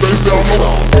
face down low.